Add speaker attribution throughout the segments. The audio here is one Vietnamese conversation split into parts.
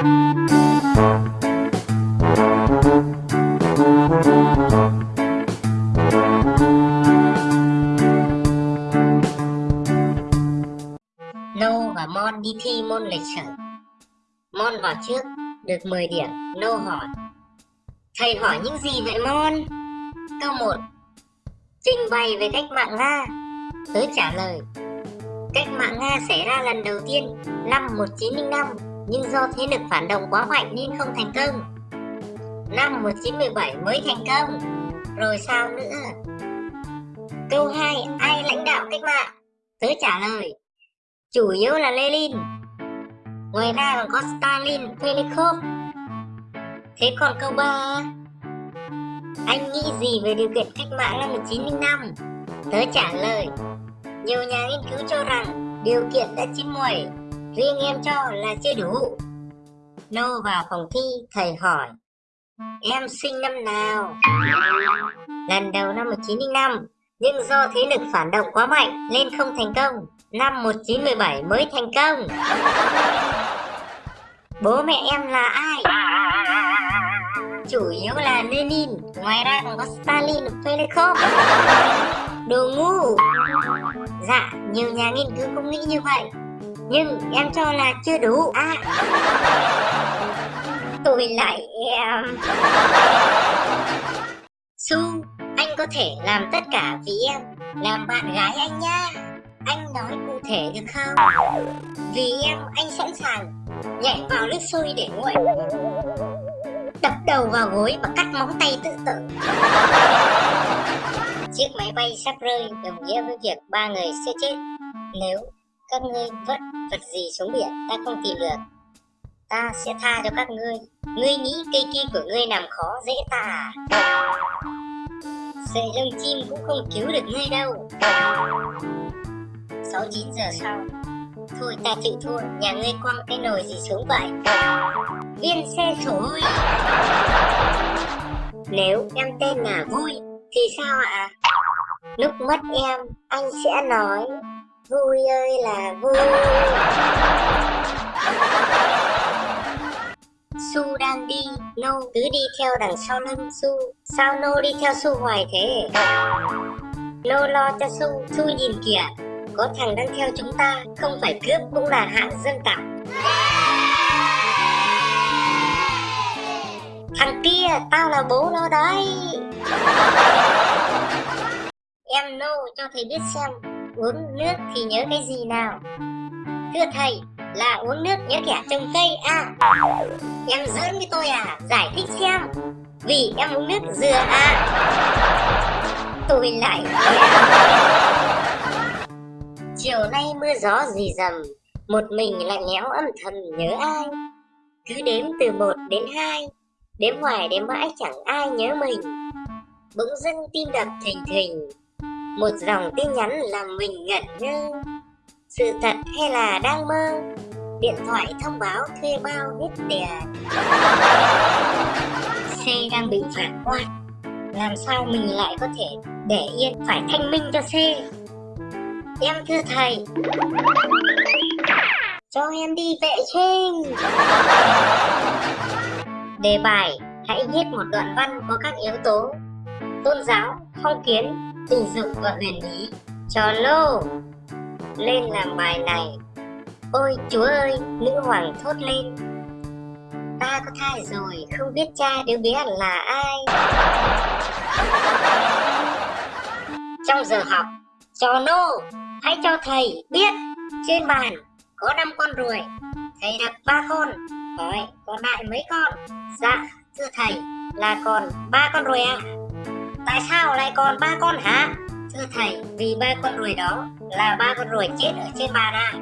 Speaker 1: Nô và Mon đi thi môn lịch sử. Mon vào trước, được 10 điểm. Nô hỏi. Thầy hỏi những gì vậy Mon? Câu 1. Trình bày về cách mạng Nga. Tớ trả lời. Cách mạng Nga xảy ra lần đầu tiên năm 1905 nhưng do thế lực phản động quá mạnh nên không thành công. Năm 1917 mới thành công. Rồi sao nữa? Câu 2. Ai lãnh đạo cách mạng? Tớ trả lời chủ yếu là Lenin. Ngoài ra còn có Stalin, Penikov. Thế còn câu 3 Anh nghĩ gì về điều kiện cách mạng năm 1905? Tớ trả lời Nhiều nhà nghiên cứu cho rằng điều kiện đã chín muồi Riêng em cho là chưa đủ. Nô vào phòng thi, thầy hỏi Em sinh năm nào? Lần đầu năm 1905 Nhưng do thế lực phản động quá mạnh nên không thành công. Năm 1917 mới thành công. Bố mẹ em là ai? Chủ yếu là Lenin Ngoài ra còn có Stalin, Pelikov Đồ ngu. Dạ, nhiều nhà nghiên cứu cũng nghĩ như vậy. Nhưng em cho là chưa đủ. À. Tôi lại em. Su, anh có thể làm tất cả vì em. Làm bạn gái anh nhá. Anh nói cụ thể được không? Vì em, anh sẵn sàng Nhảy vào nước sôi để nguội. Đập đầu vào gối và cắt móng tay tự tử. Chiếc máy bay sắp rơi đồng nghĩa với việc ba người sẽ chết. Nếu các ngươi vất vật gì xuống biển, ta không tìm được. Ta sẽ tha cho các ngươi. Ngươi nghĩ cây kia của ngươi làm khó dễ ta à? Sợi lông chim cũng không cứu được ngươi đâu. 6-9 giờ sau. Thôi ta chịu thua, Nhà ngươi quăng cái nồi gì xuống vậy? Viên xe sổ sủi Nếu em tên là Vui, Thì sao ạ? Lúc mất em, Anh sẽ nói. Vui ơi là vui. Su đang đi, Nô cứ đi theo đằng sau lưng Su. Sao Nô đi theo Su hoài thế? Nô lo cho Su Su nhìn kìa. Có thằng đang theo chúng ta, Không phải cướp cũng là hạng dân tộc. Thằng kia, tao là bố nó đấy. Em Nô cho thầy biết xem. Uống nước thì nhớ cái gì nào? Thưa thầy, là uống nước nhớ kẻ trồng cây à? Em giỡn với tôi à? Giải thích xem. Vì em uống nước dừa à? Tôi lại Chiều nay mưa gió rì dầm Một mình lại lẽo âm thầm nhớ ai? Cứ đếm từ một đến hai, Đếm hoài đếm mãi chẳng ai nhớ mình. Bỗng dưng tim đập thình thình một dòng tin nhắn làm mình ngẩn ngơ Sự thật hay là đang mơ? Điện thoại thông báo thuê bao hết tiền. Xe đang bị phản quan, Làm sao mình lại có thể để yên phải thanh minh cho xe? Em thưa thầy. Cho em đi vệ sinh. Đề bài Hãy viết một đoạn văn có các yếu tố Tôn giáo, phong kiến, tình dục và huyền lý. Cho lô. Lên làm bài này. Ôi chúa ơi, nữ hoàng thốt lên. Ta có thai rồi, không biết cha đứa bé là ai. Trong giờ học, cho nô, hãy cho thầy biết Trên bàn có năm con ruồi. Thầy đặt ba con. Hỏi, còn lại mấy con? Dạ, thưa thầy, là còn ba con ruồi à? Tại sao lại còn ba con hả? Thưa thầy, vì ba con ruồi đó là ba con ruồi chết ở trên bàn à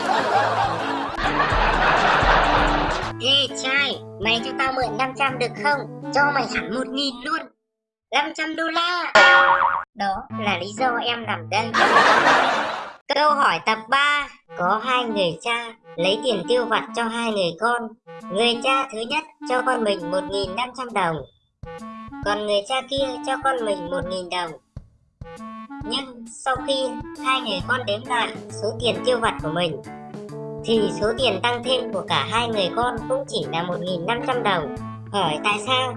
Speaker 1: Ê trai, mày cho tao mượn 500 được không? Cho mày hẳn một nghìn luôn. 500 đô la. Đó là lý do em nằm đây. Câu hỏi tập 3 Có hai người cha lấy tiền tiêu vặt cho hai người con. Người cha thứ nhất cho con mình 1.500 đồng. Còn người cha kia cho con mình 1.000 đồng Nhưng sau khi hai người con đếm lại số tiền tiêu vặt của mình, thì số tiền tăng thêm của cả hai người con cũng chỉ là 1.500 đồng. Hỏi tại sao?